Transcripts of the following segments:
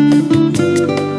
Música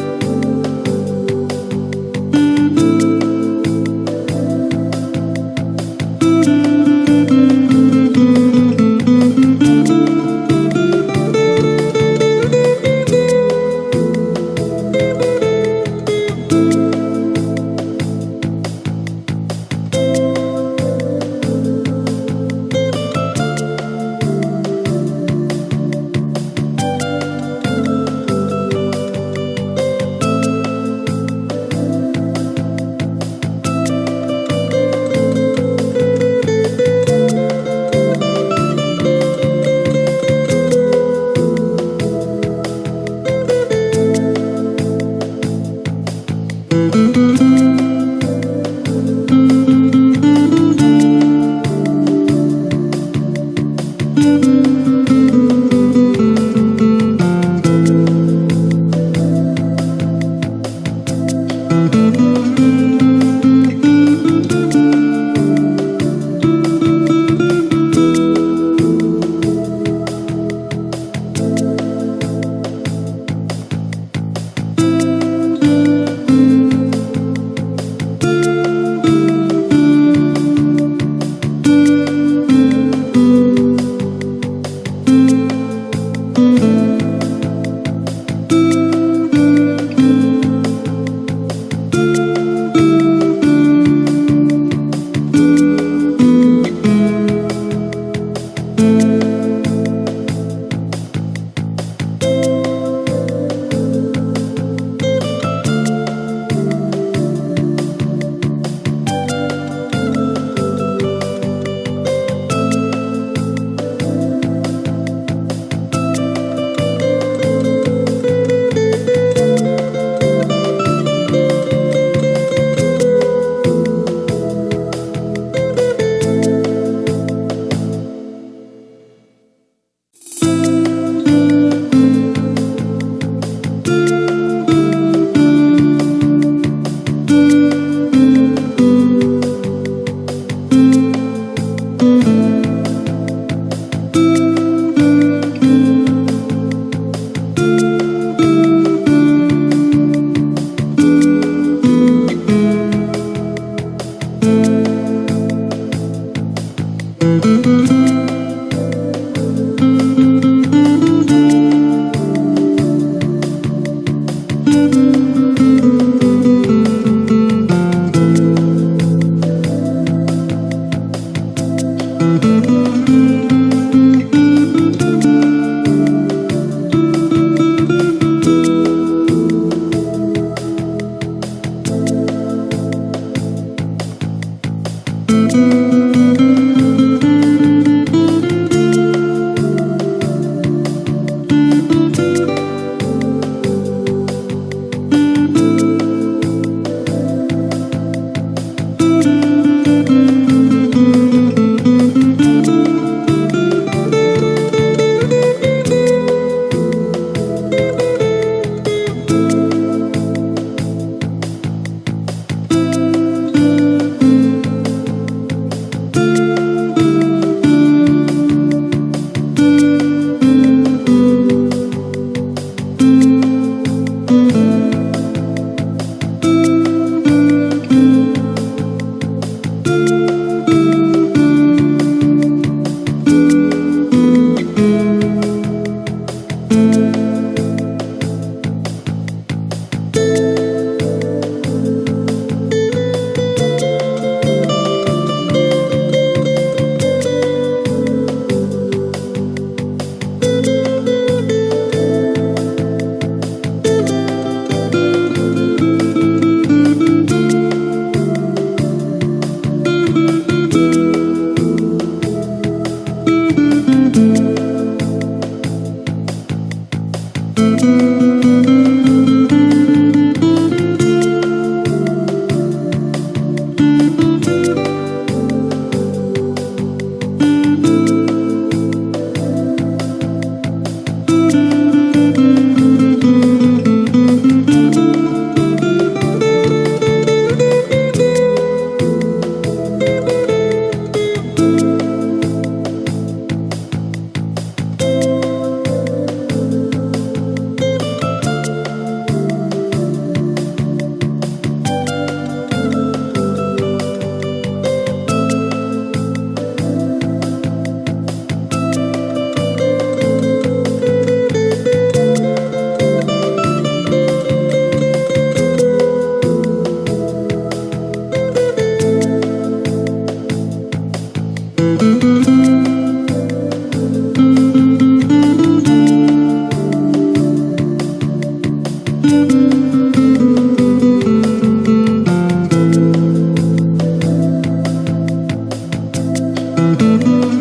Música